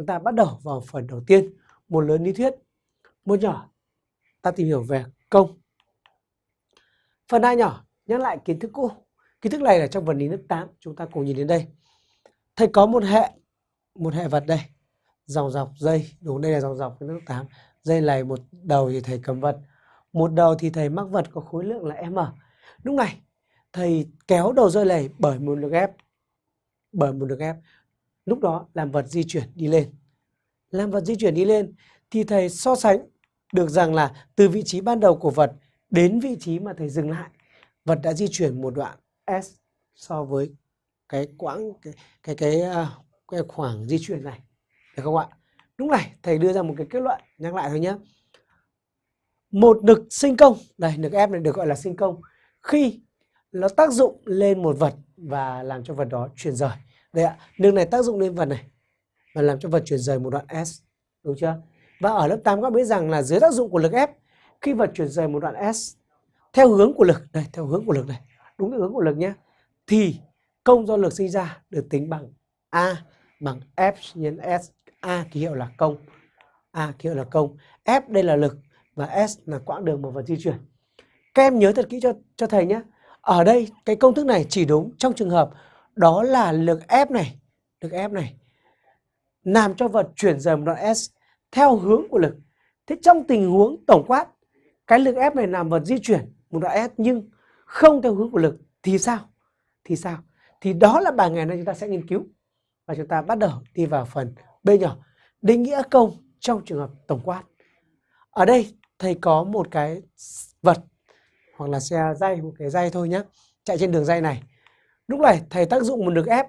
chúng ta bắt đầu vào phần đầu tiên, một lớn lý thuyết, một nhỏ ta tìm hiểu về công. Phần hai nhỏ nhắc lại kiến thức cũ. Kiến thức này là trong phần lý lớp 8, chúng ta cùng nhìn đến đây. Thầy có một hệ, một hệ vật đây, dòng dọc dây, đúng đây là dòng dọc lớp 8. Dây này một đầu thì thầy cầm vật, một đầu thì thầy mắc vật có khối lượng là m. Lúc này thầy kéo đầu dây này bởi một lực ép, bởi một lực ép. Lúc đó làm vật di chuyển đi lên. Làm vật di chuyển đi lên thì thầy so sánh được rằng là từ vị trí ban đầu của vật đến vị trí mà thầy dừng lại, vật đã di chuyển một đoạn s so với cái quãng cái cái cái, à, cái khoảng di chuyển này, được không ạ? Lúc này thầy đưa ra một cái kết luận, nhắc lại thôi nhé. Một lực sinh công, đây lực ép này được gọi là sinh công khi nó tác dụng lên một vật và làm cho vật đó chuyển rời. Đây ạ, lực này tác dụng lên vật này và làm cho vật chuyển rời một đoạn s, đúng chưa? Và ở lớp 8 các biết rằng là dưới tác dụng của lực ép khi vật chuyển rời một đoạn S theo hướng của lực, đây theo hướng của lực này, đúng hướng của lực nhé, thì công do lực sinh ra được tính bằng A bằng F nhân S. A ký hiệu là công. A ký hiệu là công. F đây là lực và S là quãng đường mà vật di chuyển. Các em nhớ thật kỹ cho cho thầy nhé. Ở đây cái công thức này chỉ đúng trong trường hợp đó là lực F này, lực F này làm cho vật chuyển rời một đoạn S theo hướng của lực. Thế trong tình huống tổng quát, cái lực ép này làm vật di chuyển một đoạn S nhưng không theo hướng của lực thì sao? Thì sao? Thì đó là bài ngày nay chúng ta sẽ nghiên cứu. Và chúng ta bắt đầu đi vào phần B nhỏ. Định nghĩa công trong trường hợp tổng quát. Ở đây thầy có một cái vật hoặc là xe dây, một cái dây thôi nhé. Chạy trên đường dây này. Lúc này thầy tác dụng một lực ép,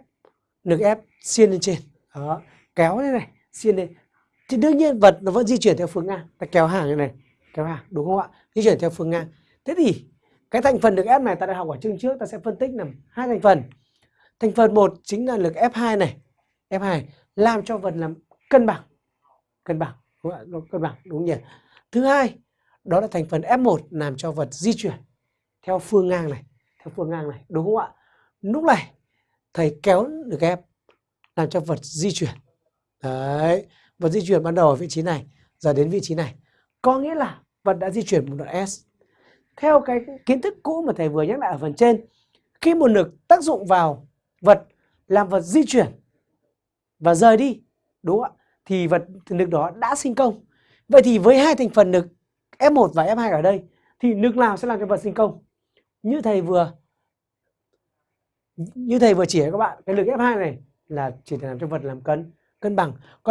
lực ép xiên lên trên. Đó, kéo thế này, xiên lên. Thì đương nhiên vật nó vẫn di chuyển theo phương ngang. Ta kéo hàng như này kéo hàng đúng không ạ? Di chuyển theo phương ngang. Thế thì cái thành phần lực ép này ta đã học ở chương trước ta sẽ phân tích làm hai thành phần. Thành phần một chính là lực F2 này. F2 làm cho vật làm cân bằng. Cân bằng đúng không? ạ? Cân bằng đúng nhỉ? Thứ hai đó là thành phần F1 làm cho vật di chuyển theo phương ngang này theo phương ngang này đúng không ạ? Lúc này, thầy kéo được em làm cho vật di chuyển. Đấy, vật di chuyển ban đầu ở vị trí này, giờ đến vị trí này. Có nghĩa là vật đã di chuyển một đoạn s. Theo cái kiến thức cũ mà thầy vừa nhắc lại ở phần trên, khi một lực tác dụng vào vật làm vật di chuyển và rời đi, đúng không ạ? Thì vật, lực đó đã sinh công. Vậy thì với hai thành phần lực F1 và F2 ở đây, thì lực nào sẽ làm cho vật sinh công? Như thầy vừa như thầy vừa chỉ các bạn, cái lực F2 này là chỉ để làm cho vật làm cân cân bằng. Còn